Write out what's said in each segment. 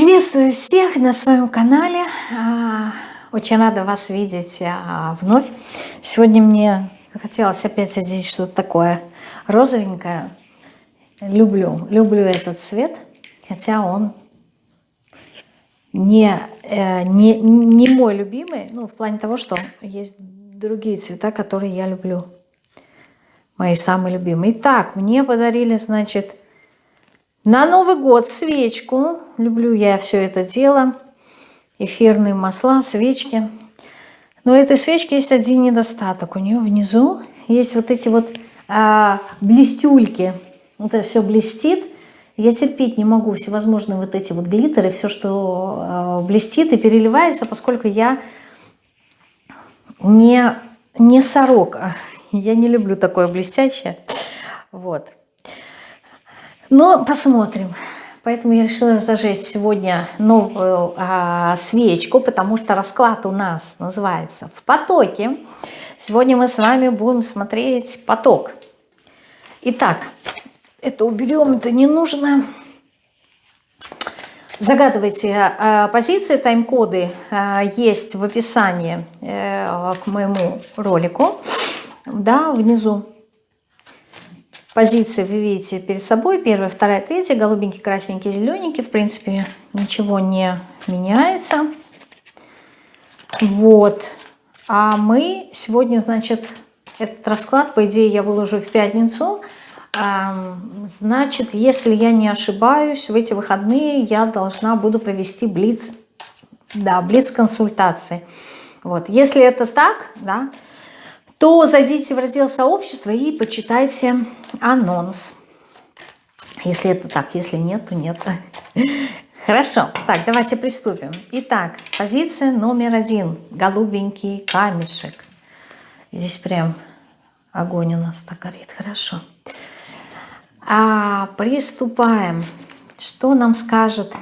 Приветствую всех на своем канале. А, очень рада вас видеть а, вновь. Сегодня мне захотелось опять одеть что-то такое розовенькое. Люблю, люблю этот цвет, хотя он не, э, не, не мой любимый, ну, в плане того, что есть другие цвета, которые я люблю. Мои самые любимые. Итак, мне подарили, значит, на Новый год свечку. Люблю я все это дело. Эфирные масла, свечки. Но этой свечки есть один недостаток. У нее внизу есть вот эти вот а, блестюльки. Это все блестит. Я терпеть не могу всевозможные вот эти вот глиттеры, все, что а, блестит и переливается, поскольку я не, не сорока. Я не люблю такое блестящее. Вот. Но посмотрим. Поэтому я решила зажечь сегодня новую а, свечку, потому что расклад у нас называется «В потоке». Сегодня мы с вами будем смотреть поток. Итак, это уберем, это не нужно. Загадывайте а, позиции, тайм-коды а, есть в описании а, к моему ролику, да, внизу позиции вы видите перед собой. Первая, вторая, третья. Голубенький, красненький, зелененький. В принципе, ничего не меняется. Вот. А мы сегодня, значит, этот расклад, по идее, я выложу в пятницу. Значит, если я не ошибаюсь, в эти выходные я должна буду провести блиц, да, блиц-консультации. Вот. Если это так, да, то зайдите в раздел сообщества и почитайте анонс. Если это так, если нет, то нет. Хорошо, так, давайте приступим. Итак, позиция номер один. Голубенький камешек. Здесь прям огонь у нас так горит. Хорошо. А, приступаем. Что нам скажет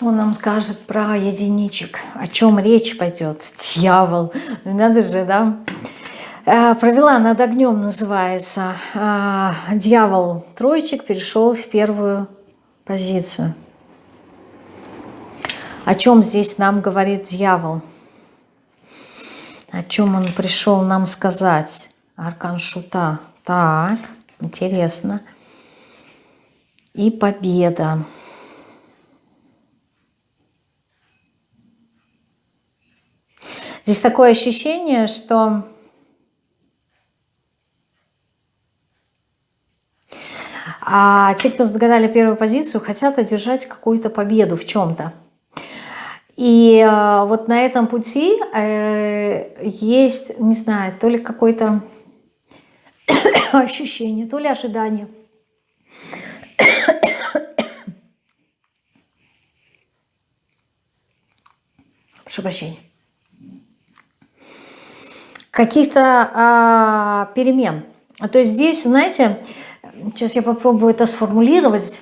что нам скажет про единичек? О чем речь пойдет? Дьявол. Ну надо же, да? Э, провела над огнем называется. Э, дьявол троечек перешел в первую позицию. О чем здесь нам говорит дьявол? О чем он пришел нам сказать? Аркан Шута. Так, интересно. И победа. Здесь такое ощущение, что а те, кто загадали первую позицию, хотят одержать какую-то победу в чем-то. И э, вот на этом пути э, есть, не знаю, то ли какое-то ощущение, то ли ожидание. Прошу прощения каких-то а, перемен. То есть здесь, знаете, сейчас я попробую это сформулировать,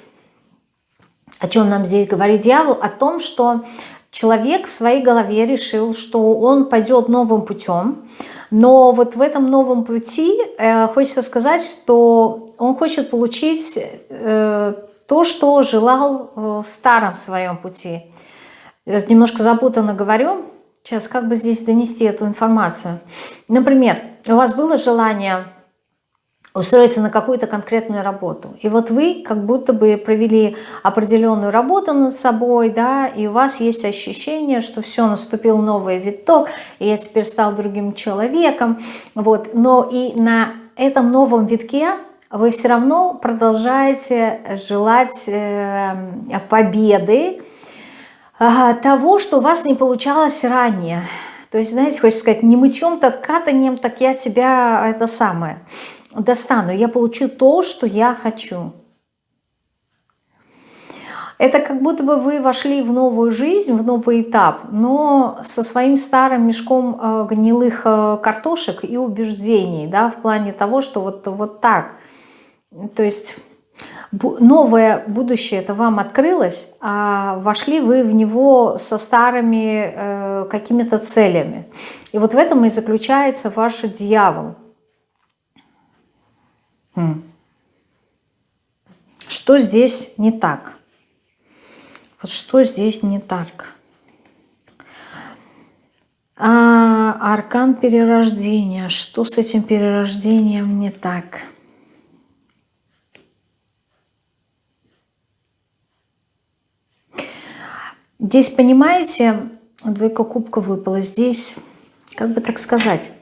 о чем нам здесь говорит дьявол, о том, что человек в своей голове решил, что он пойдет новым путем, но вот в этом новом пути э, хочется сказать, что он хочет получить э, то, что желал в старом своем пути. Я немножко запутанно говорю, Сейчас, как бы здесь донести эту информацию? Например, у вас было желание устроиться на какую-то конкретную работу. И вот вы как будто бы провели определенную работу над собой, да, и у вас есть ощущение, что все, наступил новый виток, и я теперь стал другим человеком. Вот. Но и на этом новом витке вы все равно продолжаете желать э, победы, того, что у вас не получалось ранее. То есть, знаете, хочется сказать, не мытьем, так катанием, так я тебя это самое достану. Я получу то, что я хочу. Это как будто бы вы вошли в новую жизнь, в новый этап, но со своим старым мешком э, гнилых э, картошек и убеждений, да, в плане того, что вот, вот так. То есть новое будущее это вам открылось, а вошли вы в него со старыми э, какими-то целями. И вот в этом и заключается ваш дьявол. Хм. Что здесь не так? Вот что здесь не так? А, аркан перерождения. Что с этим перерождением не так? Здесь, понимаете, двойка кубка выпала. Здесь, как бы так сказать,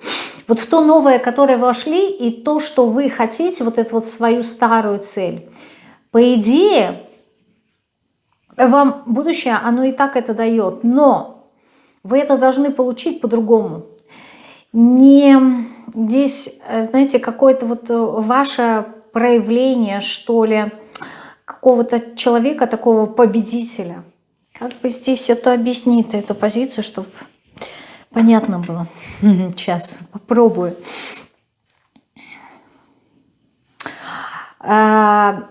вот в то новое, которое вошли, и то, что вы хотите, вот эту вот свою старую цель, по идее, вам будущее, оно и так это дает, но вы это должны получить по-другому. Не здесь, знаете, какое-то вот ваше проявление, что ли, какого-то человека, такого победителя. Как бы здесь это объяснить, эту позицию, чтобы понятно было. Сейчас попробую. А,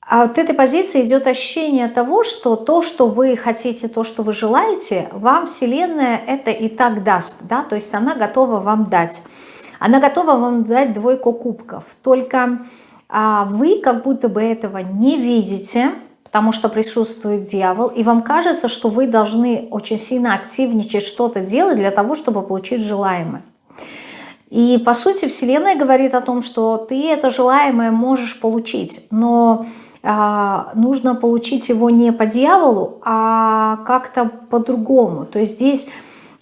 а от этой позиции идет ощущение того, что то, что вы хотите, то, что вы желаете, вам Вселенная это и так даст. Да? То есть она готова вам дать. Она готова вам дать двойку кубков. Только а, вы как будто бы этого не видите, потому что присутствует дьявол, и вам кажется, что вы должны очень сильно активничать, что-то делать для того, чтобы получить желаемое. И по сути Вселенная говорит о том, что ты это желаемое можешь получить, но э, нужно получить его не по дьяволу, а как-то по-другому. То есть здесь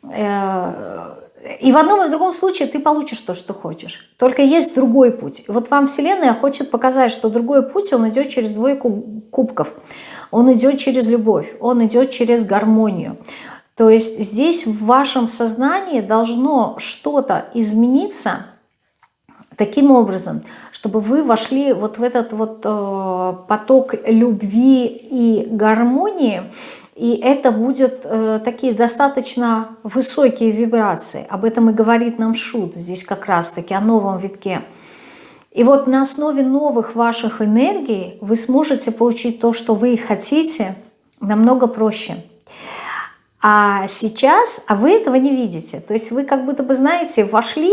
э, и в одном и в другом случае ты получишь то, что хочешь. Только есть другой путь. Вот вам Вселенная хочет показать, что другой путь, он идет через двойку кубков. Он идет через любовь, он идет через гармонию. То есть здесь в вашем сознании должно что-то измениться таким образом, чтобы вы вошли вот в этот вот э, поток любви и гармонии, и это будет э, такие достаточно высокие вибрации. Об этом и говорит нам Шут здесь как раз-таки, о новом витке. И вот на основе новых ваших энергий вы сможете получить то, что вы хотите, намного проще. А сейчас, а вы этого не видите. То есть вы как будто бы, знаете, вошли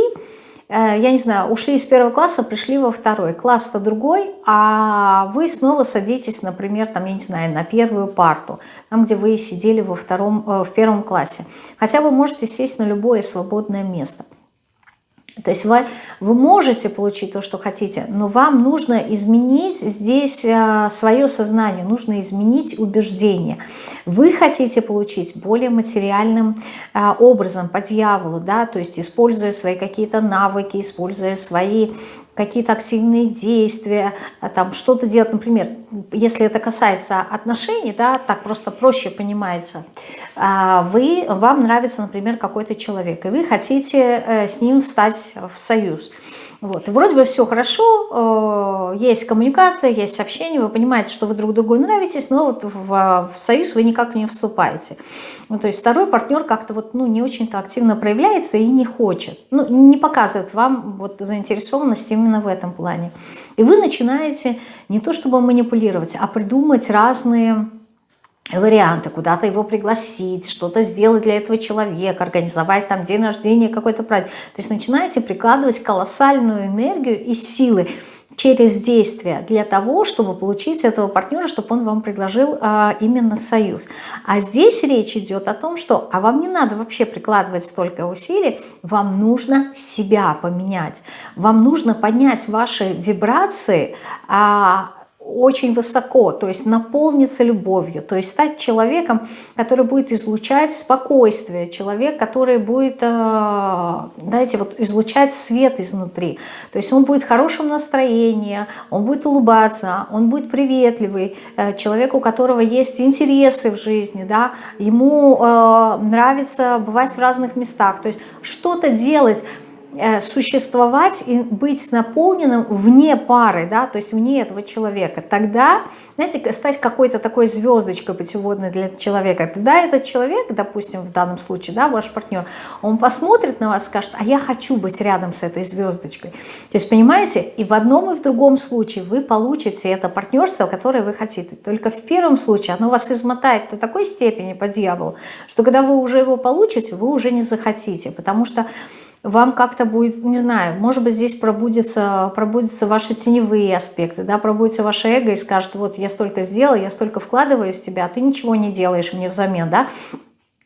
я не знаю, ушли из первого класса, пришли во второй. Класс-то другой, а вы снова садитесь, например, там, я не знаю, на первую парту, там, где вы сидели во втором, э, в первом классе. Хотя вы можете сесть на любое свободное место. То есть вы, вы можете получить то, что хотите, но вам нужно изменить здесь а, свое сознание, нужно изменить убеждение. Вы хотите получить более материальным а, образом, по дьяволу, да, то есть используя свои какие-то навыки, используя свои какие-то активные действия, а, там что-то делать, например, если это касается отношений, да, так просто проще понимается, а, вы, вам нравится, например, какой-то человек, и вы хотите э, с ним встать в союз – вот. И вроде бы все хорошо, э, есть коммуникация, есть общение, вы понимаете, что вы друг другу нравитесь, но вот в, в союз вы никак не вступаете. Ну, то есть второй партнер как-то вот, ну, не очень-то активно проявляется и не хочет, ну, не показывает вам вот заинтересованность именно в этом плане. И вы начинаете не то чтобы манипулировать, а придумать разные варианты, куда-то его пригласить, что-то сделать для этого человека, организовать там день рождения, какой-то праздник. То есть начинаете прикладывать колоссальную энергию и силы через действия для того, чтобы получить этого партнера, чтобы он вам предложил а, именно союз. А здесь речь идет о том, что а вам не надо вообще прикладывать столько усилий, вам нужно себя поменять, вам нужно поднять ваши вибрации, а, очень высоко, то есть наполниться любовью, то есть стать человеком, который будет излучать спокойствие, человек, который будет, э, знаете, вот излучать свет изнутри, то есть он будет в хорошем настроении, он будет улыбаться, он будет приветливый, э, человек, у которого есть интересы в жизни, да, ему э, нравится бывать в разных местах, то есть что-то делать, существовать и быть наполненным вне пары, да, то есть вне этого человека, тогда, знаете, стать какой-то такой звездочкой путеводной для человека, тогда этот человек, допустим, в данном случае, да, ваш партнер, он посмотрит на вас скажет, а я хочу быть рядом с этой звездочкой. То есть, понимаете, и в одном, и в другом случае вы получите это партнерство, которое вы хотите. Только в первом случае оно вас измотает до такой степени по дьяволу, что когда вы уже его получите, вы уже не захотите, потому что вам как-то будет, не знаю, может быть, здесь пробудятся, пробудятся ваши теневые аспекты, да, пробудется ваше эго и скажет, вот я столько сделал, я столько вкладываю в тебя, а ты ничего не делаешь мне взамен, да,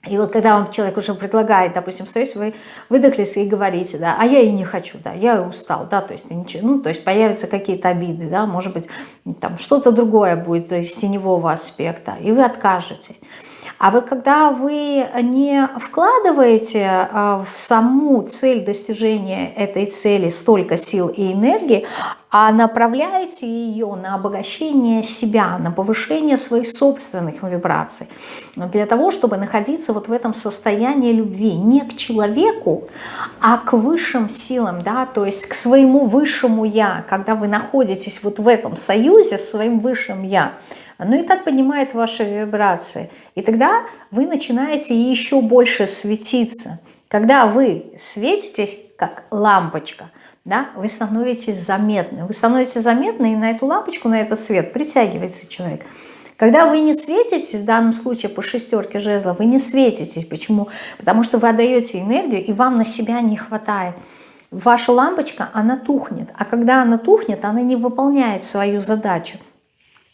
и вот когда вам человек уже предлагает, допустим, стоите, вы выдохлись и говорите, да, а я и не хочу, да, я устал, да, то есть ничего, ну, то есть появятся какие-то обиды, да, может быть, там что-то другое будет из теневого аспекта, и вы откажете. А вот когда вы не вкладываете а, в саму цель достижения этой цели столько сил и энергии, а направляете ее на обогащение себя, на повышение своих собственных вибраций, для того, чтобы находиться вот в этом состоянии любви не к человеку, а к высшим силам, да, то есть к своему высшему «я», когда вы находитесь вот в этом союзе с своим высшим «я», оно и так поднимает ваши вибрации. И тогда вы начинаете еще больше светиться. Когда вы светитесь, как лампочка, да, вы становитесь заметны. Вы становитесь заметны, и на эту лампочку, на этот свет притягивается человек. Когда вы не светитесь, в данном случае по шестерке жезла, вы не светитесь. Почему? Потому что вы отдаете энергию, и вам на себя не хватает. Ваша лампочка, она тухнет. А когда она тухнет, она не выполняет свою задачу.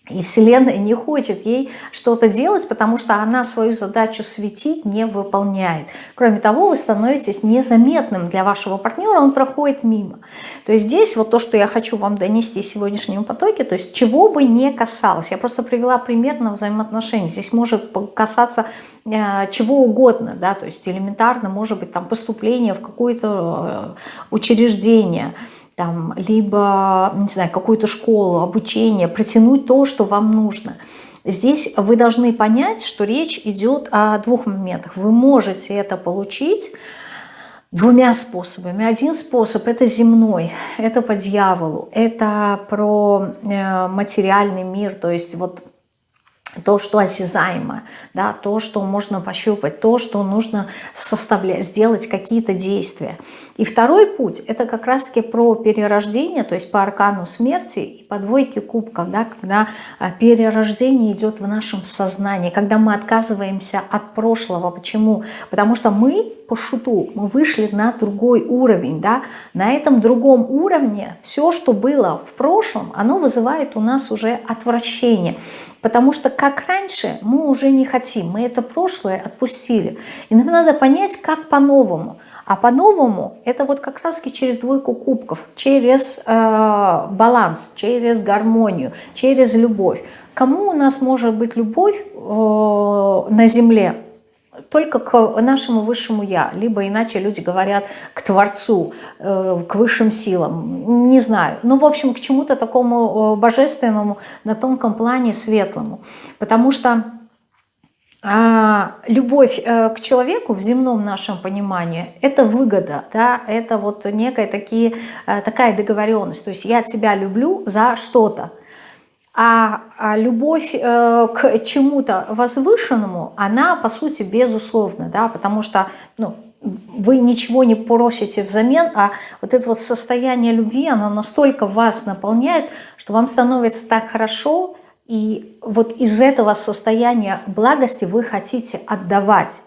И Вселенная не хочет ей что-то делать, потому что она свою задачу светить не выполняет. Кроме того, вы становитесь незаметным для вашего партнера, он проходит мимо. То есть здесь вот то, что я хочу вам донести в сегодняшнем потоке, то есть чего бы не касалось. Я просто привела пример на взаимоотношения. Здесь может касаться э, чего угодно, да, то есть элементарно может быть там поступление в какое-то э, учреждение, там, либо, не знаю, какую-то школу, обучение, протянуть то, что вам нужно. Здесь вы должны понять, что речь идет о двух моментах. Вы можете это получить двумя способами. Один способ – это земной, это по дьяволу, это про э, материальный мир, то есть вот то, что осязаемо, да, то, что можно пощупать, то, что нужно составлять, сделать какие-то действия. И второй путь – это как раз-таки про перерождение, то есть по аркану смерти и по двойке кубков, да, когда а, перерождение идет в нашем сознании, когда мы отказываемся от прошлого. Почему? Потому что мы по шуту, мы вышли на другой уровень. Да? На этом другом уровне все, что было в прошлом, оно вызывает у нас уже отвращение. Потому что как раньше мы уже не хотим, мы это прошлое отпустили. И нам надо понять, как по-новому. А по-новому это вот как раз через двойку кубков, через э, баланс, через гармонию, через любовь. Кому у нас может быть любовь э, на земле? Только к нашему высшему Я, либо иначе люди говорят к Творцу, э, к высшим силам, не знаю. Ну, в общем, к чему-то такому э, божественному на тонком плане светлому. Потому что любовь э, к человеку в земном нашем понимании – это выгода, да, это вот некая такие, э, такая договоренность. То есть я тебя люблю за что-то. А, а любовь э, к чему-то возвышенному, она по сути безусловна, да, потому что ну, вы ничего не просите взамен, а вот это вот состояние любви, оно настолько вас наполняет, что вам становится так хорошо, и вот из этого состояния благости вы хотите отдавать.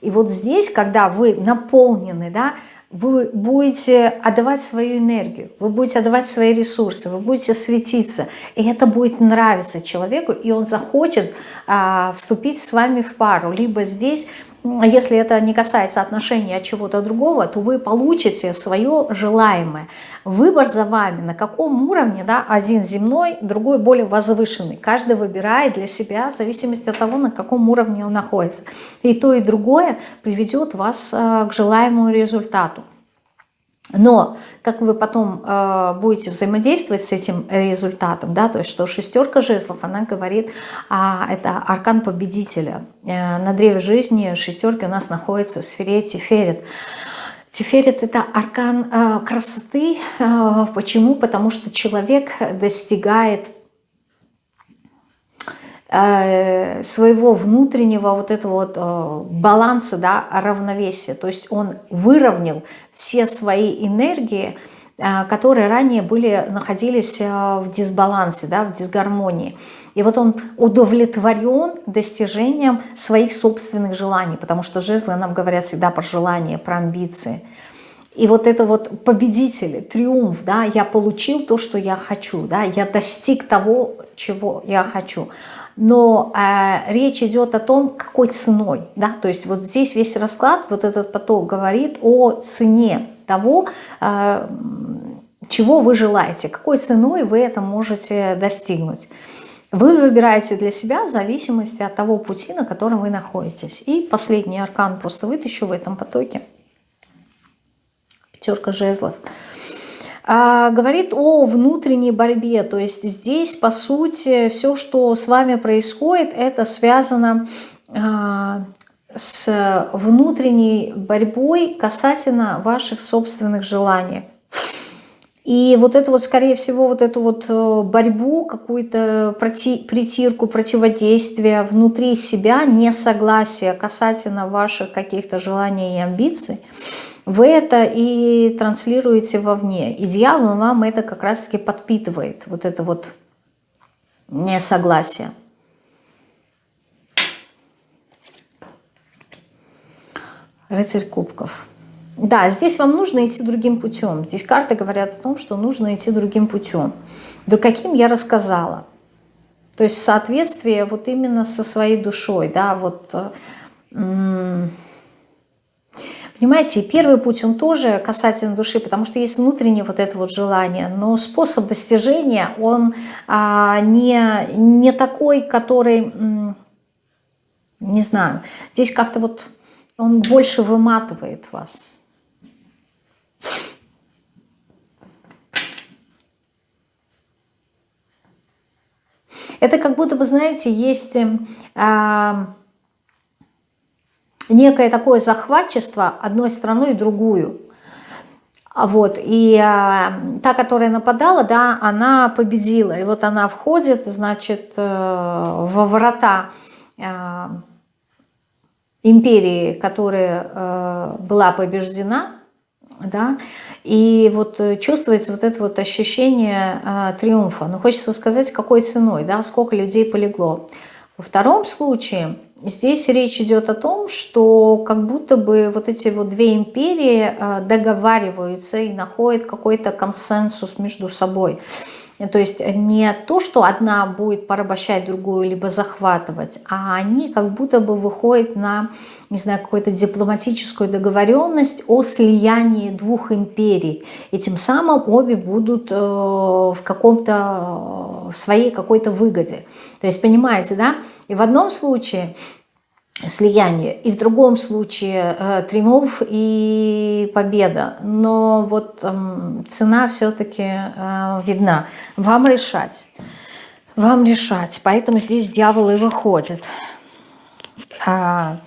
И вот здесь, когда вы наполнены, да, вы будете отдавать свою энергию, вы будете отдавать свои ресурсы, вы будете светиться. И это будет нравиться человеку, и он захочет а, вступить с вами в пару. Либо здесь если это не касается отношений от чего-то другого, то вы получите свое желаемое. Выбор за вами, на каком уровне, да, один земной, другой более возвышенный. Каждый выбирает для себя в зависимости от того, на каком уровне он находится. И то, и другое приведет вас э, к желаемому результату. Но как вы потом э, будете взаимодействовать с этим результатом, да, то есть что шестерка жезлов, она говорит, а, это аркан победителя. Э, на древе жизни шестерки у нас находятся в сфере Тиферет. Тиферет это аркан э, красоты. Э, почему? Потому что человек достигает своего внутреннего вот этого вот э, баланса, да, равновесия. То есть он выровнял все свои энергии, э, которые ранее были, находились в дисбалансе, да, в дисгармонии. И вот он удовлетворен достижением своих собственных желаний, потому что жезлы нам говорят всегда про желания, про амбиции. И вот это вот победитель, триумф, да, я получил то, что я хочу, да, я достиг того, чего я хочу. Но э, речь идет о том, какой ценой, да, то есть вот здесь весь расклад, вот этот поток говорит о цене того, э, чего вы желаете, какой ценой вы это можете достигнуть. Вы выбираете для себя в зависимости от того пути, на котором вы находитесь. И последний аркан просто вытащу в этом потоке. Пятерка жезлов. А, говорит о внутренней борьбе. То есть здесь, по сути, все, что с вами происходит, это связано а, с внутренней борьбой касательно ваших собственных желаний. И вот это вот, скорее всего, вот эту вот э, борьбу, какую-то притирку, противодействие внутри себя, несогласие касательно ваших каких-то желаний и амбиций, вы это и транслируете вовне. И дьявол вам это как раз-таки подпитывает, вот это вот несогласие. Рыцарь кубков. Да, здесь вам нужно идти другим путем. Здесь карты говорят о том, что нужно идти другим путем. Да каким я рассказала. То есть в соответствии вот именно со своей душой, да, вот... Понимаете, первый путь, он тоже касательно души, потому что есть внутреннее вот это вот желание, но способ достижения, он а, не, не такой, который, не знаю, здесь как-то вот он больше выматывает вас. Это как будто бы, знаете, есть э, некое такое захватчество одной страной и другую. Вот, и э, та, которая нападала, да, она победила. И вот она входит, значит, э, во врата э, империи, которая э, была побеждена, да, и вот э, чувствуется вот это вот ощущение а, триумфа. Но хочется сказать, какой ценой, да, сколько людей полегло. Во втором случае здесь речь идет о том, что как будто бы вот эти вот две империи а, договариваются и находят какой-то консенсус между собой. То есть не то, что одна будет порабощать другую, либо захватывать, а они как будто бы выходят на, не знаю, какую-то дипломатическую договоренность о слиянии двух империй. И тем самым обе будут э, в каком-то, в своей какой-то выгоде. То есть, понимаете, да? И в одном случае слияние, и в другом случае э, триумф и победа. Но вот э, цена все-таки э, видна. Вам решать. Вам решать. Поэтому здесь дьявол и выходит. А,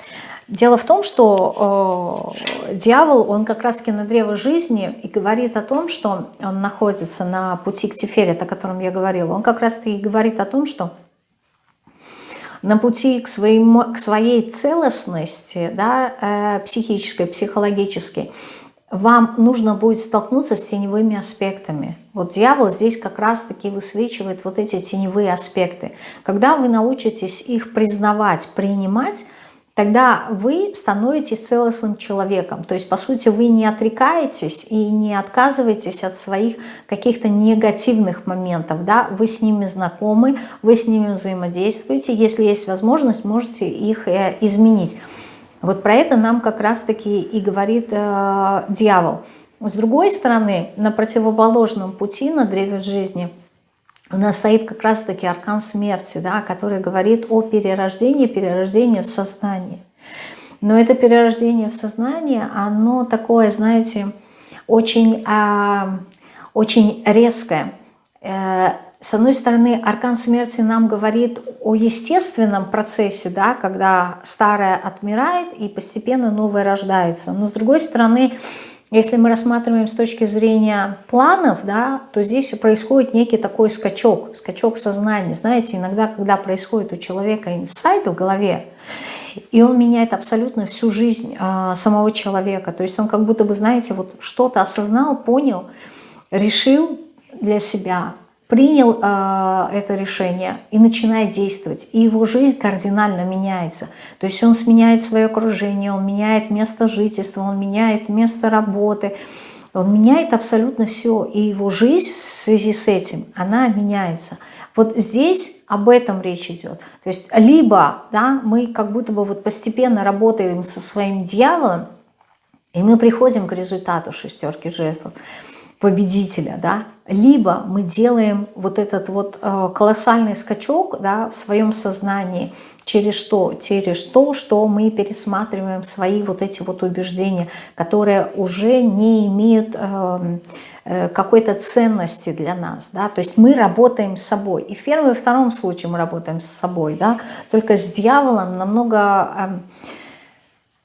дело в том, что э, дьявол, он как раз-таки на древо жизни и говорит о том, что он находится на пути к Тиферет, о котором я говорила. Он как раз-таки говорит о том, что на пути к, своему, к своей целостности, да, э, психической, психологической, вам нужно будет столкнуться с теневыми аспектами. Вот дьявол здесь как раз-таки высвечивает вот эти теневые аспекты. Когда вы научитесь их признавать, принимать, тогда вы становитесь целостным человеком. То есть, по сути, вы не отрекаетесь и не отказываетесь от своих каких-то негативных моментов. Да? Вы с ними знакомы, вы с ними взаимодействуете. Если есть возможность, можете их э, изменить. Вот про это нам как раз-таки и говорит э, дьявол. С другой стороны, на противоположном пути, на древе жизни – у нас стоит как раз-таки аркан смерти, да, который говорит о перерождении, перерождении в сознании. Но это перерождение в сознание, оно такое, знаете, очень, а, очень резкое. Э, с одной стороны, аркан смерти нам говорит о естественном процессе, да, когда старое отмирает и постепенно новое рождается. Но с другой стороны, если мы рассматриваем с точки зрения планов, да, то здесь происходит некий такой скачок, скачок сознания. Знаете, иногда, когда происходит у человека инсайт в голове, и он меняет абсолютно всю жизнь э, самого человека. То есть он как будто бы, знаете, вот что-то осознал, понял, решил для себя, принял э, это решение и начинает действовать, и его жизнь кардинально меняется. То есть он сменяет свое окружение, он меняет место жительства, он меняет место работы, он меняет абсолютно все, и его жизнь в связи с этим, она меняется. Вот здесь об этом речь идет. То есть либо да, мы как будто бы вот постепенно работаем со своим дьяволом, и мы приходим к результату шестерки жезлов, победителя, да, либо мы делаем вот этот вот э, колоссальный скачок да, в своем сознании через что? Через то, что мы пересматриваем свои вот эти вот убеждения, которые уже не имеют э, э, какой-то ценности для нас, да, то есть мы работаем с собой, и в первом и втором случае мы работаем с собой, да, только с дьяволом намного...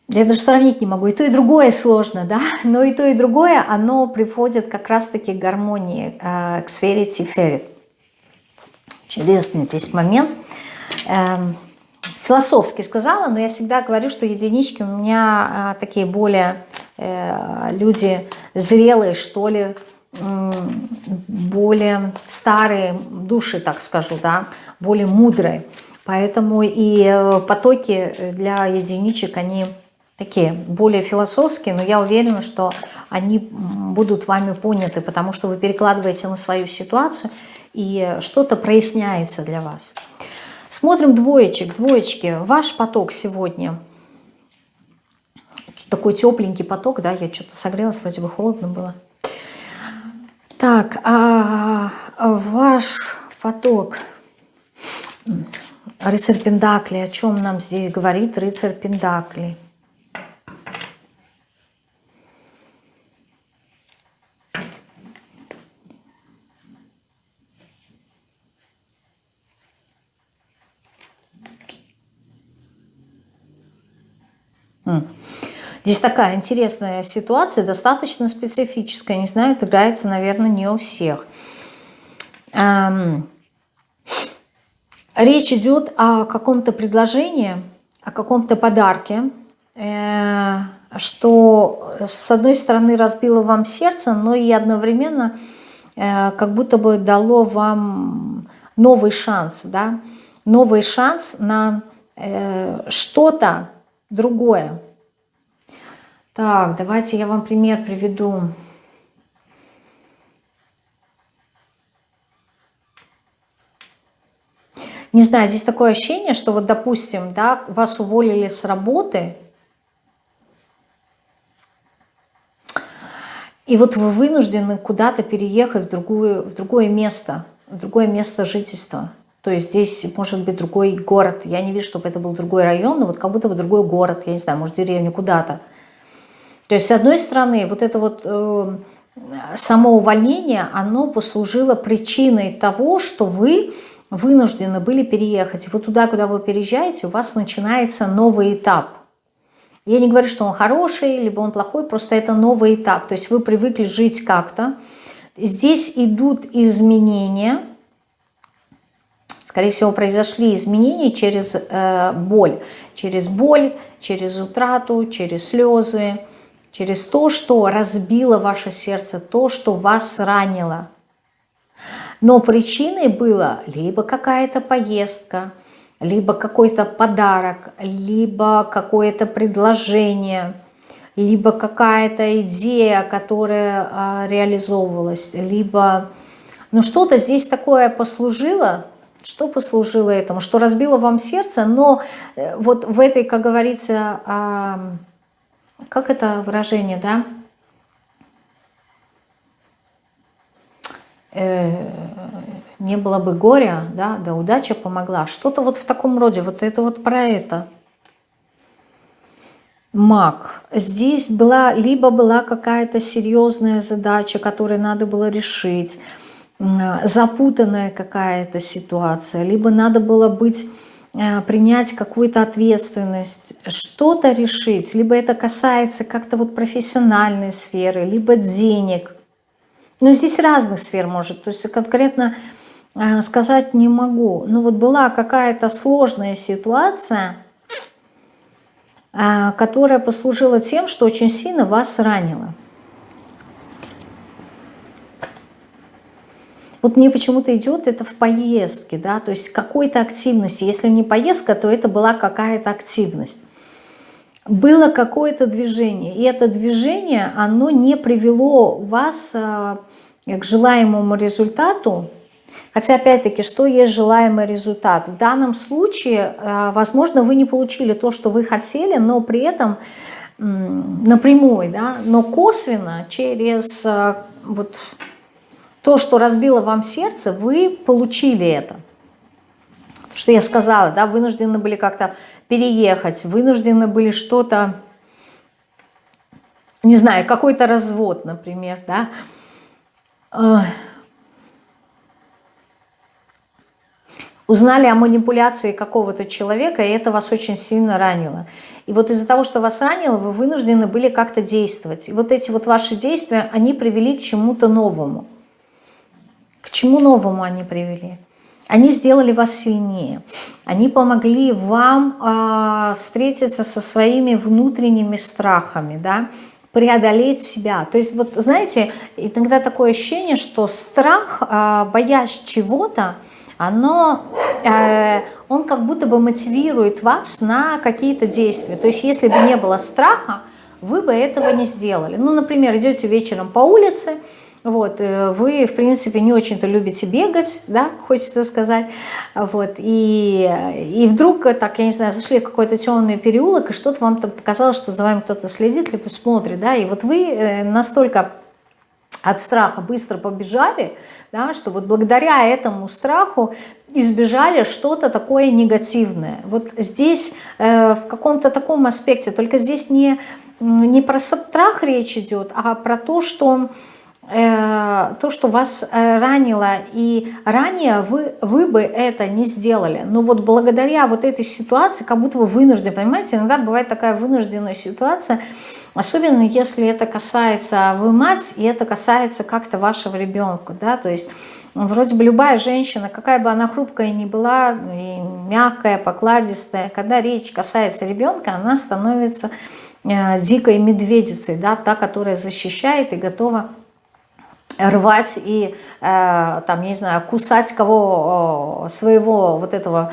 Я даже сравнить не могу. И то, и другое сложно, да? Но и то, и другое, оно приводит как раз-таки к гармонии, э, к сфере Тиферет. Интересный здесь момент. Эм, философски сказала, но я всегда говорю, что единички у меня э, такие более э, люди зрелые, что ли, более старые души, так скажу, да, более мудрые. Поэтому и потоки для единичек, они такие более философские, но я уверена, что они будут вами поняты, потому что вы перекладываете на свою ситуацию, и что-то проясняется для вас. Смотрим двоечек. Двоечки, ваш поток сегодня. Такой тепленький поток, да, я что-то согрелась, вроде бы холодно было. Так, а ваш поток, рыцарь Пендакли, о чем нам здесь говорит рыцарь Пендакли? Здесь такая интересная ситуация, достаточно специфическая. Не знаю, играется, наверное, не у всех. Речь идет о каком-то предложении, о каком-то подарке, э, что с одной стороны разбило вам сердце, но и одновременно э, как будто бы дало вам новый шанс, да? новый шанс на э, что-то, другое. Так, давайте я вам пример приведу. Не знаю, здесь такое ощущение, что вот, допустим, да, вас уволили с работы, и вот вы вынуждены куда-то переехать в, другую, в другое место, в другое место жительства. То есть здесь может быть другой город. Я не вижу, чтобы это был другой район, но вот как будто бы другой город, я не знаю, может деревню куда-то. То есть с одной стороны вот это вот э, само увольнение, оно послужило причиной того, что вы вынуждены были переехать. И вот туда, куда вы переезжаете, у вас начинается новый этап. Я не говорю, что он хороший, либо он плохой, просто это новый этап. То есть вы привыкли жить как-то. Здесь идут изменения, Скорее всего, произошли изменения через э, боль. Через боль, через утрату, через слезы, через то, что разбило ваше сердце, то, что вас ранило. Но причиной было либо какая-то поездка, либо какой-то подарок, либо какое-то предложение, либо какая-то идея, которая а, реализовывалась, либо... Ну что-то здесь такое послужило, что послужило этому? Что разбило вам сердце, но э, вот в этой, как говорится, как это выражение, да? Э, не было бы горя, да, да удача помогла. Что-то вот в таком роде, вот это вот про это. Маг. Здесь была, либо была какая-то серьезная задача, которую надо было решить, запутанная какая-то ситуация, либо надо было быть э, принять какую-то ответственность, что-то решить, либо это касается как-то вот профессиональной сферы, либо денег. Но здесь разных сфер может, то есть конкретно э, сказать не могу. Но вот была какая-то сложная ситуация, э, которая послужила тем, что очень сильно вас ранило. Вот мне почему-то идет это в поездке, да, то есть какой-то активности. Если не поездка, то это была какая-то активность. Было какое-то движение, и это движение, оно не привело вас а, к желаемому результату, Хотя, опять-таки, что есть желаемый результат? В данном случае, а, возможно, вы не получили то, что вы хотели, но при этом напрямую, да, но косвенно через а, вот то, что разбило вам сердце, вы получили это. Что я сказала, да, вынуждены были как-то переехать, вынуждены были что-то, не знаю, какой-то развод, например, да. Узнали о манипуляции какого-то человека, и это вас очень сильно ранило. И вот из-за того, что вас ранило, вы вынуждены были как-то действовать. И вот эти вот ваши действия, они привели к чему-то новому. К чему новому они привели? Они сделали вас сильнее. Они помогли вам э, встретиться со своими внутренними страхами, да, преодолеть себя. То есть вот знаете, иногда такое ощущение, что страх, э, боясь чего-то, оно, э, он как будто бы мотивирует вас на какие-то действия. То есть если бы не было страха, вы бы этого не сделали. Ну, например, идете вечером по улице, вот, э, вы, в принципе, не очень-то любите бегать, да, хочется сказать, вот, и, и вдруг, так, я не знаю, зашли в какой-то темный переулок, и что-то вам там показалось, что за вами кто-то следит, либо смотрит, да, и вот вы э, настолько от страха быстро побежали, да, что вот благодаря этому страху избежали что-то такое негативное. Вот здесь э, в каком-то таком аспекте, только здесь не, не про страх речь идет, а про то, что Э, то, что вас э, ранило, и ранее вы, вы бы это не сделали. Но вот благодаря вот этой ситуации, как будто вы вынуждены, понимаете, иногда бывает такая вынужденная ситуация, особенно если это касается вы мать, и это касается как-то вашего ребенка, да, то есть вроде бы любая женщина, какая бы она хрупкая ни была, и мягкая, покладистая, когда речь касается ребенка, она становится э, дикой медведицей, да, та, которая защищает и готова рвать и, э, там, не знаю, кусать кого своего вот этого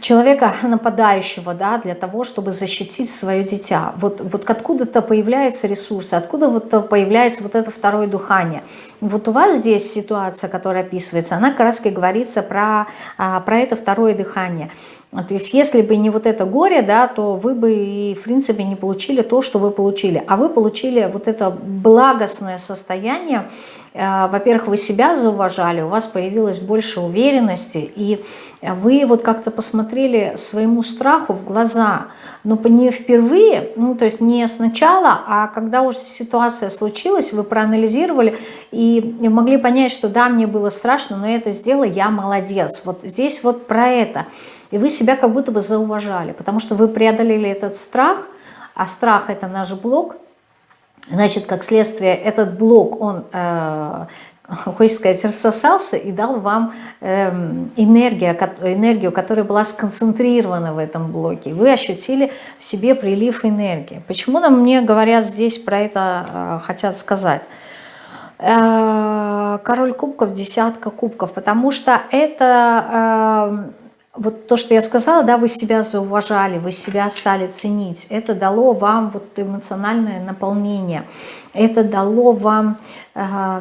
человека нападающего, да, для того, чтобы защитить свое дитя. Вот, вот откуда-то появляются ресурсы, откуда вот появляется вот это второе дыхание. Вот у вас здесь ситуация, которая описывается, она как говорится про, а, про это второе дыхание. То есть если бы не вот это горе, да, то вы бы и в принципе не получили то, что вы получили. А вы получили вот это благостное состояние. Э, во-первых, вы себя зауважали, у вас появилось больше уверенности, и вы вот как-то посмотрели своему страху в глаза, но не впервые, ну то есть не сначала, а когда уже ситуация случилась, вы проанализировали и могли понять, что да, мне было страшно, но это сделала, я молодец. Вот здесь вот про это – и вы себя как будто бы зауважали, потому что вы преодолели этот страх, а страх это наш блок, значит, как следствие, этот блок, он, э, хочется сказать, рассосался и дал вам э, энергию, энергию, которая была сконцентрирована в этом блоке. Вы ощутили в себе прилив энергии. Почему нам мне говорят здесь про это, э, хотят сказать? Э, король кубков, десятка кубков, потому что это э, вот то, что я сказала, да, вы себя зауважали, вы себя стали ценить, это дало вам вот эмоциональное наполнение, это дало вам э,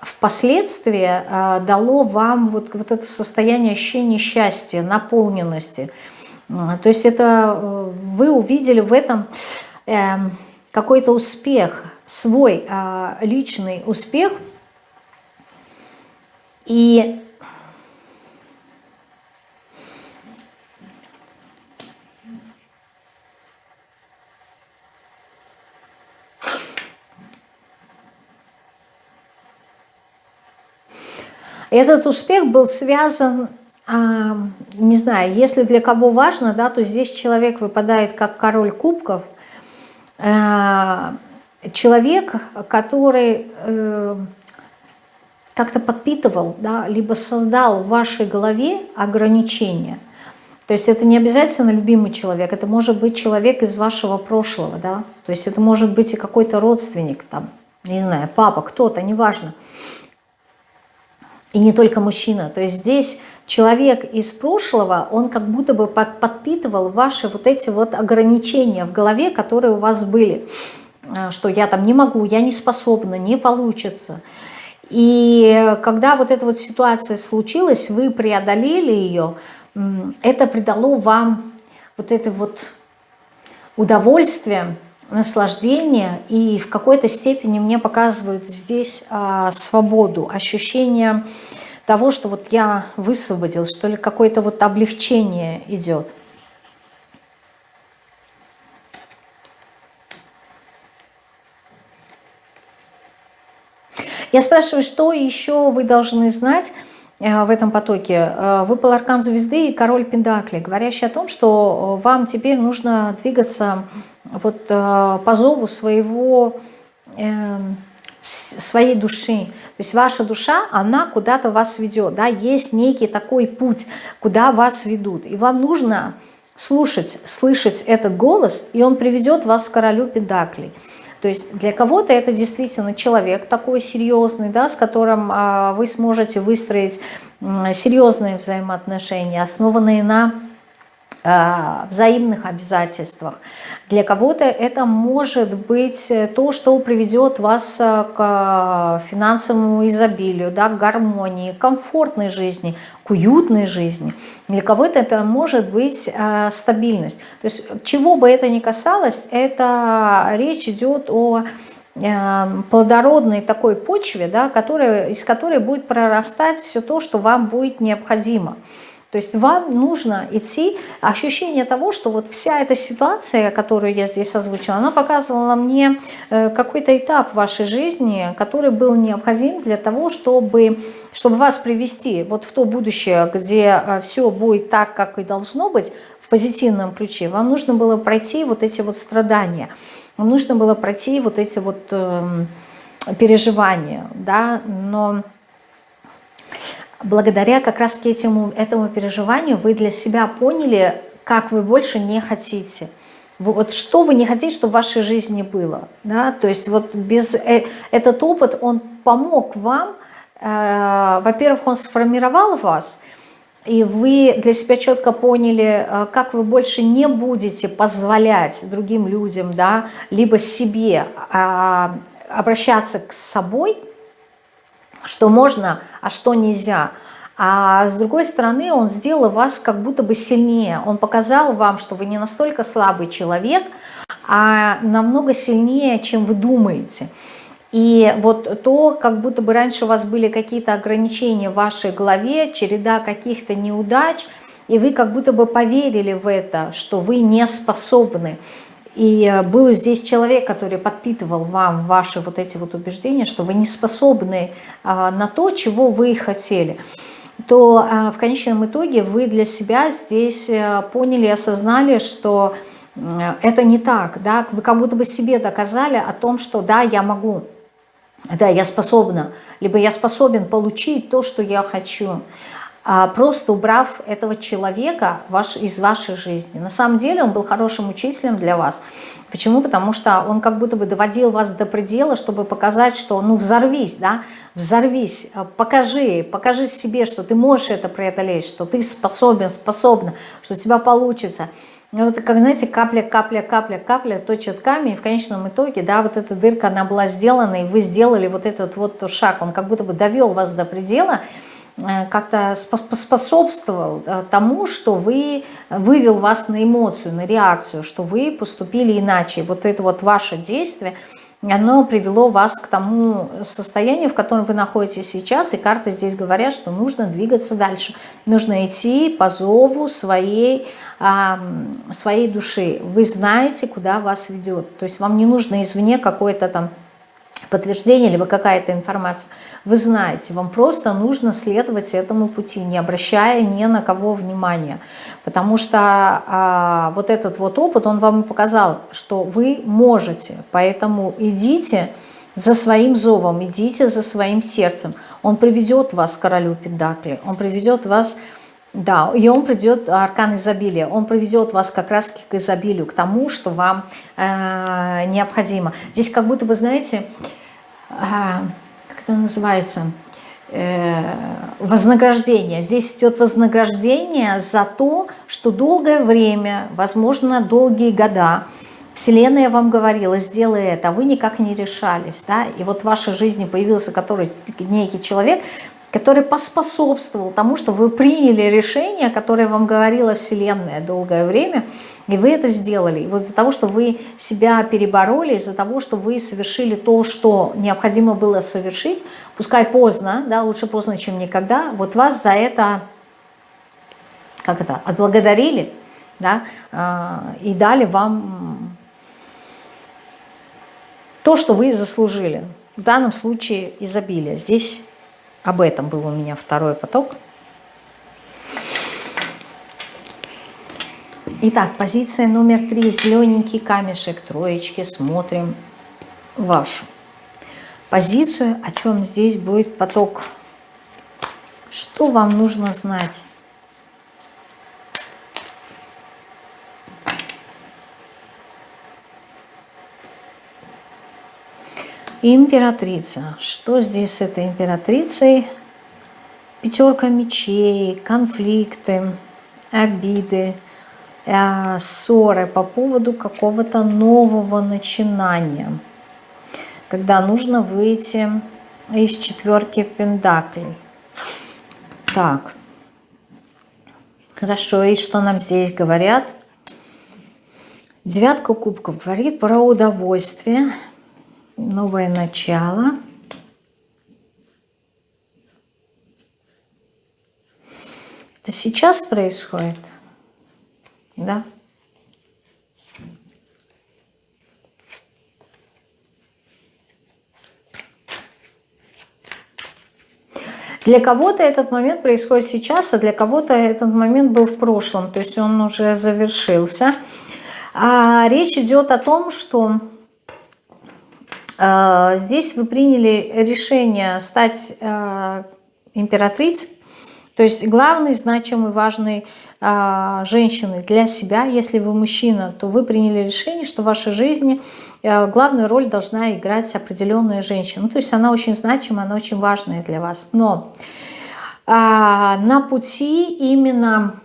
впоследствии, э, дало вам вот, вот это состояние ощущения счастья, наполненности. То есть это э, вы увидели в этом э, какой-то успех, свой э, личный успех, и Этот успех был связан, а, не знаю, если для кого важно, да, то здесь человек выпадает как король кубков, а, человек, который э, как-то подпитывал, да, либо создал в вашей голове ограничения. То есть это не обязательно любимый человек, это может быть человек из вашего прошлого, да, то есть это может быть и какой-то родственник, там, не знаю, папа, кто-то, неважно. И не только мужчина. То есть здесь человек из прошлого, он как будто бы подпитывал ваши вот эти вот ограничения в голове, которые у вас были. Э, что я там не могу, я не способна, не получится. И когда вот эта вот ситуация случилась, вы преодолели ее, это придало вам вот это вот удовольствие, наслаждение и в какой-то степени мне показывают здесь а, свободу, ощущение того, что вот я высвободил, что ли какое-то вот облегчение идет. Я спрашиваю, что еще вы должны знать в этом потоке? Э, выпал аркан звезды и король Пендакли, говорящий о том, что вам теперь нужно двигаться вот э, по зову своего, эм, своей души. То есть ваша душа, она куда-то вас ведет. Да? Есть некий такой путь, куда вас ведут. И вам нужно слушать, слышать этот голос, и он приведет вас к королю Педаклей. То есть для кого-то это действительно человек такой серьезный, да, с которым а, вы сможете выстроить серьезные взаимоотношения, основанные на взаимных обязательствах. Для кого-то это может быть э, то, что приведет вас э, к финансовому изобилию, да, к гармонии, комфортной жизни, к уютной жизни. Для кого-то это может быть э, стабильность. То есть чего бы это ни касалось, это речь идет о э, плодородной такой почве, да, которая, из которой будет прорастать все то, что вам будет необходимо. То есть вам нужно идти, ощущение того, что вот вся эта ситуация, которую я здесь озвучила, она показывала мне э, какой-то этап вашей жизни, который был необходим для того, чтобы, чтобы вас привести вот в то будущее, где э, все будет так, как и должно быть, в позитивном ключе. Вам нужно было пройти вот эти вот страдания, вам нужно было пройти вот эти вот э, переживания, да, но благодаря как раз этому, этому переживанию вы для себя поняли, как вы больше не хотите. Вот что вы не хотите, чтобы в вашей жизни было. Да? То есть вот без, э, этот опыт, он помог вам, э, во-первых, он сформировал вас, и вы для себя четко поняли, э, как вы больше не будете позволять другим людям, да, либо себе э, обращаться к собой – что можно, а что нельзя. А с другой стороны, он сделал вас как будто бы сильнее. Он показал вам, что вы не настолько слабый человек, а намного сильнее, чем вы думаете. И вот то, как будто бы раньше у вас были какие-то ограничения в вашей голове, череда каких-то неудач, и вы как будто бы поверили в это, что вы не способны. И э, был здесь человек, который подпитывал вам ваши вот эти вот убеждения, что вы не способны а, на то, чего вы хотели то а, в конечном итоге вы для себя здесь э, поняли осознали, что это не так, да, вы как будто бы себе доказали о том, что да, я могу, да, я способна, либо я способен получить то, что я хочу. А, просто убрав этого человека ваш, из вашей жизни. На самом деле он был хорошим учителем для вас. Почему? Потому что он как будто бы доводил вас до предела, чтобы показать, что ну взорвись, да, взорвись, а, покажи, покажи себе, что ты можешь это преодолеть, что ты способен, способна, что у тебя получится. И вот, как знаете, капля, капля, капля, капля точит камень, и в конечном итоге, да, вот эта дырка, она была сделана, и вы сделали вот этот вот шаг, он как будто бы довел вас до предела, Э, как-то способствовал э, тому, что вы вывел вас на эмоцию, на реакцию, что вы поступили иначе. Вот это вот ваше действие, оно привело вас к тому состоянию, в котором вы находитесь сейчас, и карты здесь говорят, что нужно двигаться дальше. Нужно идти по зову своей, своей души. Вы знаете, куда вас ведет. То есть вам не нужно извне какое-то там подтверждение, либо какая-то информация, вы знаете, вам просто нужно следовать этому пути, не обращая ни на кого внимания. Потому что а, вот этот вот опыт, он вам показал, что вы можете, поэтому идите за своим зовом, идите за своим сердцем. Он приведет вас к королю Пендакли, он приведет вас... Да, и он придет, аркан изобилия, он приведет вас как раз к изобилию, к тому, что вам э, необходимо. Здесь как будто бы, знаете, как это называется, э, вознаграждение. Здесь идет вознаграждение за то, что долгое время, возможно, долгие года, Вселенная вам говорила, сделай это, а вы никак не решались. Да? И вот в вашей жизни появился который, некий человек, который поспособствовал тому, что вы приняли решение, которое вам говорила Вселенная долгое время, и вы это сделали. И вот из-за того, что вы себя перебороли, из-за того, что вы совершили то, что необходимо было совершить, пускай поздно, да, лучше поздно, чем никогда, вот вас за это, как это, отблагодарили, да, а, и дали вам то, что вы заслужили. В данном случае изобилие. Здесь об этом был у меня второй поток. Итак, позиция номер три. Зелененький камешек, троечки. Смотрим вашу позицию. О чем здесь будет поток? Что вам нужно знать? Императрица. Что здесь с этой императрицей? Пятерка мечей, конфликты, обиды, ссоры по поводу какого-то нового начинания. Когда нужно выйти из четверки пендаклей. Так. Хорошо, и что нам здесь говорят? Девятка кубков говорит про удовольствие, новое начало. Это сейчас происходит, да? Для кого-то этот момент происходит сейчас, а для кого-то этот момент был в прошлом, то есть он уже завершился. А речь идет о том, что а, здесь вы приняли решение стать а, императрицей, то есть главный, значимый, важный женщины для себя. Если вы мужчина, то вы приняли решение, что в вашей жизни главную роль должна играть определенная женщина. Ну, то есть она очень значима, она очень важная для вас. Но на пути именно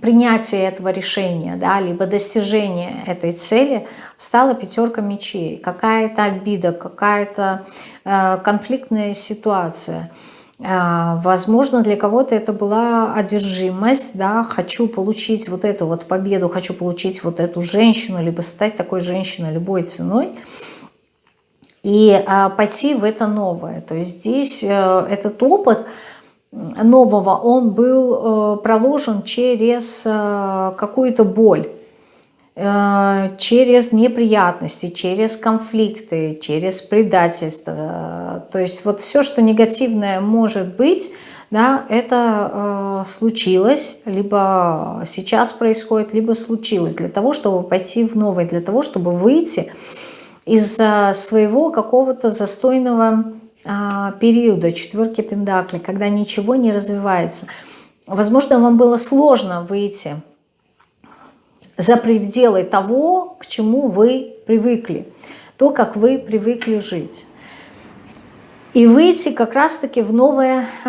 принятия этого решения, да, либо достижения этой цели встала пятерка мечей, какая-то обида, какая-то э, конфликтная ситуация. Э, возможно, для кого-то это была одержимость, да, хочу получить вот эту вот победу, хочу получить вот эту женщину, либо стать такой женщиной любой ценой и э, пойти в это новое. То есть здесь э, этот опыт – нового, он был э, проложен через э, какую-то боль, через неприятности, через конфликты, через предательство. То есть вот все, что негативное может быть, да, это э, случилось, либо сейчас происходит, либо случилось для того, чтобы пойти в новое, для того, чтобы выйти из своего какого-то застойного а, периода четверки пентаклей, когда ничего не развивается. Возможно, вам было сложно выйти за пределы того, к чему вы привыкли, то, как вы привыкли жить. И выйти как раз-таки в новое э,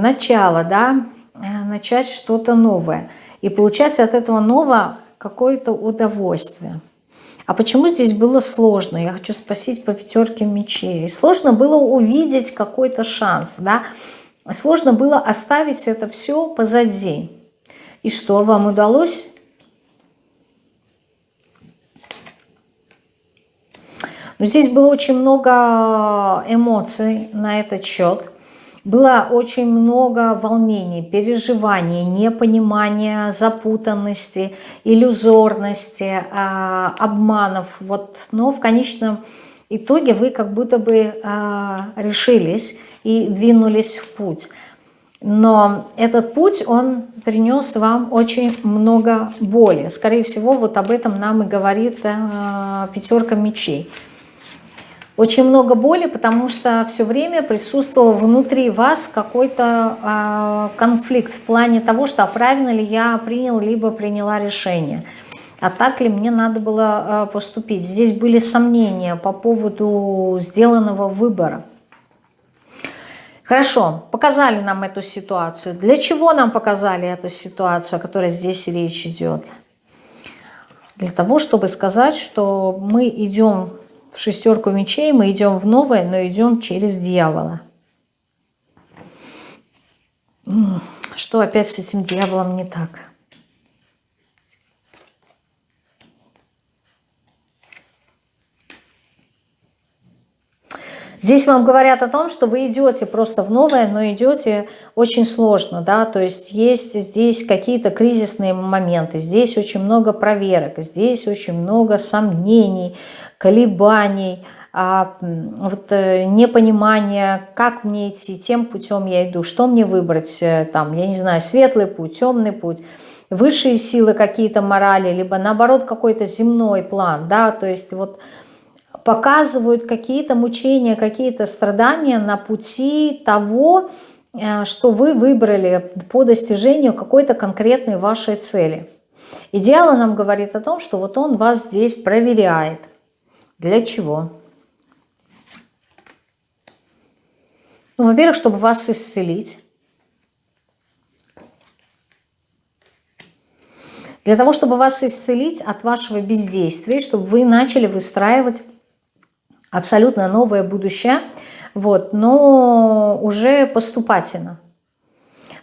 начало, да, э, начать что-то новое. И получать от этого нового какое-то удовольствие. А почему здесь было сложно? Я хочу спросить по пятерке мечей. Сложно было увидеть какой-то шанс, да? Сложно было оставить это все позади. И что, вам удалось? Но здесь было очень много эмоций на этот счет. Было очень много волнений, переживаний, непонимания, запутанности, иллюзорности, а, обманов. Вот. Но в конечном итоге вы как будто бы а, решились и двинулись в путь. Но этот путь, он принес вам очень много боли. Скорее всего, вот об этом нам и говорит пятерка мечей. Очень много боли, потому что все время присутствовал внутри вас какой-то э, конфликт в плане того, что а правильно ли я принял, либо приняла решение. А так ли мне надо было э, поступить? Здесь были сомнения по поводу сделанного выбора. Хорошо, показали нам эту ситуацию. Для чего нам показали эту ситуацию, о которой здесь речь идет? Для того, чтобы сказать, что мы идем в шестерку мечей, мы идем в новое, но идем через дьявола. Что опять с этим дьяволом не так? Здесь вам говорят о том, что вы идете просто в новое, но идете очень сложно, да, то есть есть здесь какие-то кризисные моменты, здесь очень много проверок, здесь очень много сомнений, колебаний, а, вот, э, непонимание, как мне идти, тем путем я иду, что мне выбрать, э, там, я не знаю, светлый путь, темный путь, высшие силы какие-то морали, либо наоборот какой-то земной план, да, то есть вот показывают какие-то мучения, какие-то страдания на пути того, э, что вы выбрали по достижению какой-то конкретной вашей цели. Идеал нам говорит о том, что вот он вас здесь проверяет. Для чего? Ну, во-первых, чтобы вас исцелить. Для того, чтобы вас исцелить от вашего бездействия, чтобы вы начали выстраивать абсолютно новое будущее, вот, но уже поступательно.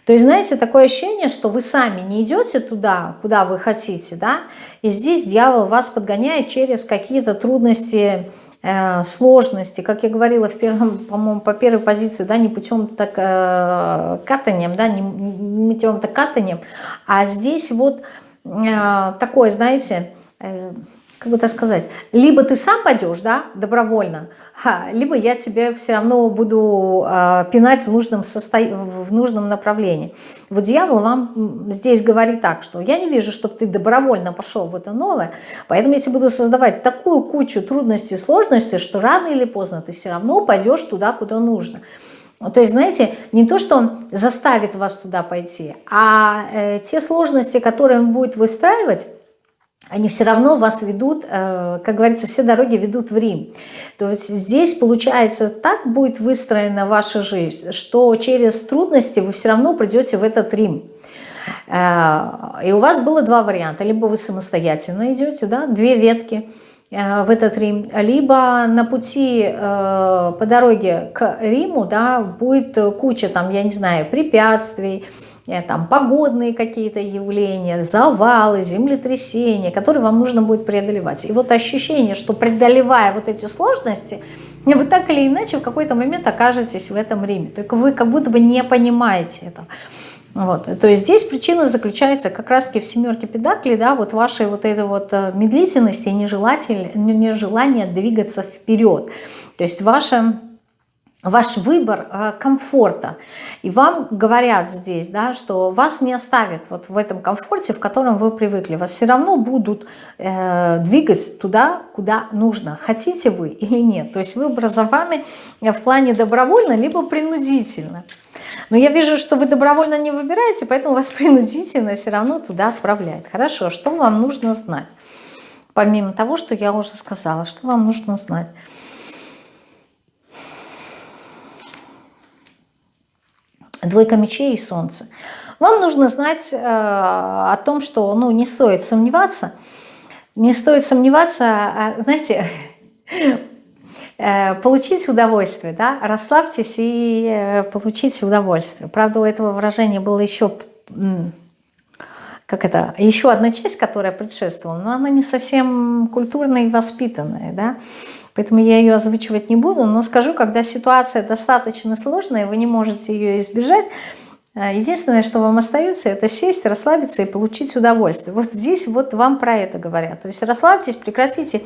То есть, знаете, такое ощущение, что вы сами не идете туда, куда вы хотите, да, и здесь дьявол вас подгоняет через какие-то трудности, э, сложности, как я говорила в первом, по-моему, по первой позиции, да, не путем так э, катанием, да, не, не путем так катанием, а здесь вот э, такое, знаете, э, как бы так сказать, либо ты сам пойдешь, да, добровольно, либо я тебе все равно буду э, пинать в нужном, состо... в нужном направлении. Вот дьявол вам здесь говорит так, что я не вижу, чтобы ты добровольно пошел в это новое, поэтому я тебе буду создавать такую кучу трудностей и сложностей, что рано или поздно ты все равно пойдешь туда, куда нужно. То есть, знаете, не то, что он заставит вас туда пойти, а э, те сложности, которые он будет выстраивать, они все равно вас ведут, э, как говорится, все дороги ведут в Рим. То есть здесь, получается, так будет выстроена ваша жизнь, что через трудности вы все равно придете в этот Рим. Э, и у вас было два варианта. Либо вы самостоятельно идете, да, две ветки э, в этот Рим, либо на пути по дороге к Риму да, будет куча, там, я не знаю, препятствий, там погодные какие-то явления, завалы, землетрясения, которые вам нужно будет преодолевать. И вот ощущение, что преодолевая вот эти сложности, вы так или иначе в какой-то момент окажетесь в этом Риме. Только вы как будто бы не понимаете это. Вот. То есть здесь причина заключается как раз-таки в семерке педаклей, да, вот вашей вот этой вот э, медлительности и нежелание двигаться вперед. То есть ваше ваш выбор э, комфорта. И вам говорят здесь, да, что вас не оставят вот в этом комфорте, в котором вы привыкли. Вас все равно будут э, двигать туда, куда нужно. Хотите вы или нет. То есть выбор за вами в плане добровольно, либо принудительно. Но я вижу, что вы добровольно не выбираете, поэтому вас принудительно все равно туда отправляют. Хорошо, что вам нужно знать? Помимо того, что я уже сказала, что вам нужно знать? Двойка мечей и солнце. Вам нужно знать э, о том, что ну, не стоит сомневаться. Не стоит сомневаться, а, знаете, э, получить удовольствие, да, расслабьтесь и э, получите удовольствие. Правда, у этого выражения было еще, как это, еще одна часть, которая предшествовала, но она не совсем культурная и воспитанная, да. Поэтому я ее озвучивать не буду, но скажу, когда ситуация достаточно сложная, вы не можете ее избежать, э, Единственное, что вам остается, это сесть, расслабиться и получить удовольствие. Вот здесь вот вам про это говорят. То есть расслабьтесь, прекратите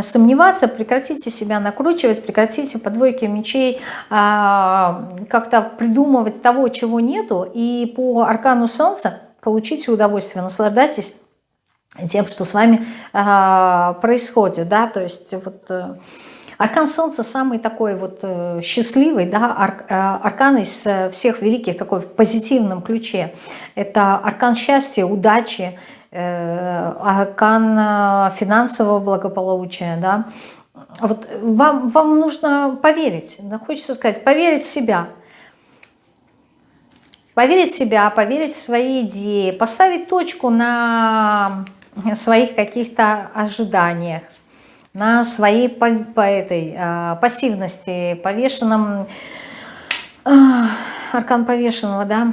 сомневаться, прекратите себя накручивать, прекратите по двойке мечей а, как-то придумывать того, чего нету. И по аркану солнца получите удовольствие, наслаждайтесь тем, что с вами э, происходит, да, то есть вот э, аркан Солнца самый такой вот э, счастливый, да, ар, э, аркан из э, всех великих такой в позитивном ключе. Это аркан счастья, удачи, э, аркан э, финансового благополучия, да. Вот вам, вам нужно поверить, да, хочется сказать, поверить в себя, Поверить в себя, поверить в свои идеи, поставить точку на своих каких-то ожиданиях, на своей по, по этой а, пассивности, повешенном, а, аркан повешенного, да,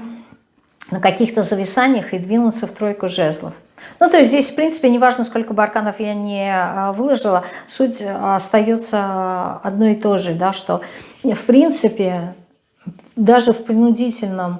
на каких-то зависаниях и двинуться в тройку жезлов. Ну, то есть здесь, в принципе, неважно, сколько бы арканов я не а, выложила, суть остается одной и той же, да, что, в принципе, даже в принудительном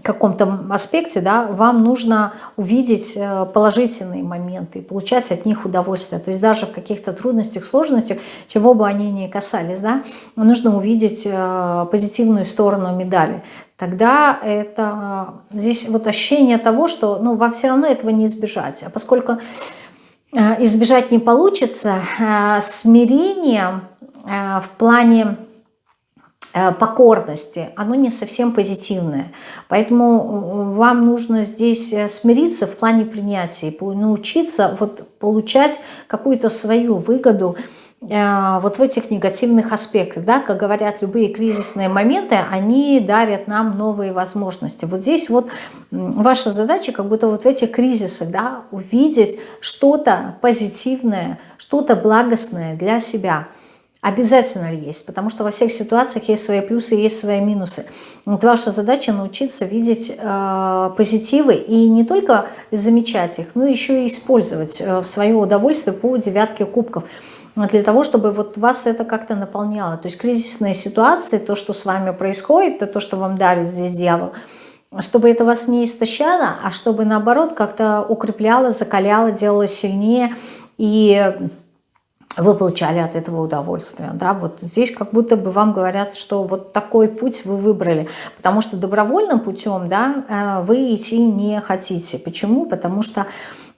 каком-то аспекте, да, вам нужно увидеть э, положительные моменты и получать от них удовольствие. То есть даже в каких-то трудностях, сложностях, чего бы они ни касались, да, нужно увидеть э, позитивную сторону медали. Тогда это э, здесь вот ощущение того, что ну, вам все равно этого не избежать. А поскольку избежать не получится, смирение в плане покорности, оно не совсем позитивное. Поэтому э, вам нужно здесь э, смириться в плане принятия научиться вот получать какую-то свою выгоду вот в этих негативных аспектах. Да? Как говорят, любые кризисные моменты, они дарят нам новые возможности. Вот здесь вот ваша задача как будто вот в этих кризисах да, увидеть что-то позитивное, что-то благостное для себя – Обязательно есть, потому что во всех ситуациях есть свои плюсы, есть свои минусы. Вот ваша задача научиться видеть э, позитивы и не только замечать их, но еще и использовать э, в свое удовольствие по девятке кубков для того, чтобы вот вас это как-то наполняло. То есть кризисные ситуации, то, что с вами происходит, то, что вам дарит здесь дьявол, чтобы это вас не истощало, а чтобы наоборот как-то укрепляло, закаляло, делало сильнее и вы получали от этого удовольствие. Да? Вот здесь как будто бы вам говорят, что вот такой путь вы выбрали, потому что добровольным путем да, э, вы идти не хотите. Почему? Потому что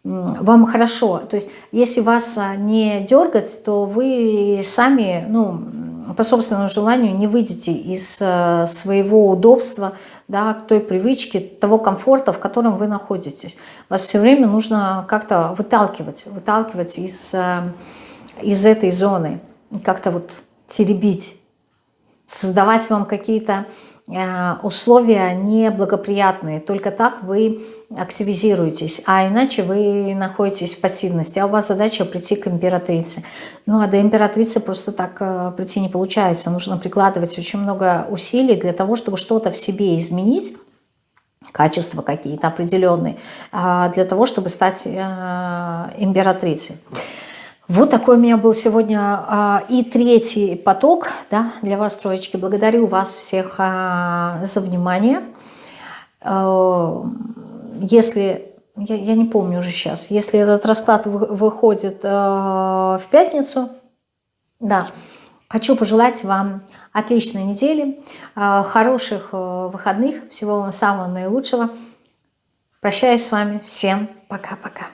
вам хорошо. То есть если вас а, не дергать, то вы сами ну, по собственному желанию не выйдете из э, своего удобства, да, к той привычке, того комфорта, в котором вы находитесь. Вас все время нужно как-то выталкивать, выталкивать из э, из этой зоны, как-то вот теребить, создавать вам какие-то э, условия неблагоприятные. Только так вы активизируетесь, а иначе вы находитесь в пассивности, а у вас задача прийти к императрице. Ну а до императрицы просто так э, прийти не получается. Нужно прикладывать очень много усилий для того, чтобы что-то в себе изменить, качества какие-то определенные, а, для того, чтобы стать э, императрицей. Вот такой у меня был сегодня а, и третий поток да, для вас, троечки. Благодарю вас всех а, за внимание. А, если, я, я не помню уже сейчас, если этот расклад выходит в пятницу, да, хочу пожелать вам отличной недели, хороших выходных, всего вам самого наилучшего. Прощаюсь с вами. Всем пока-пока.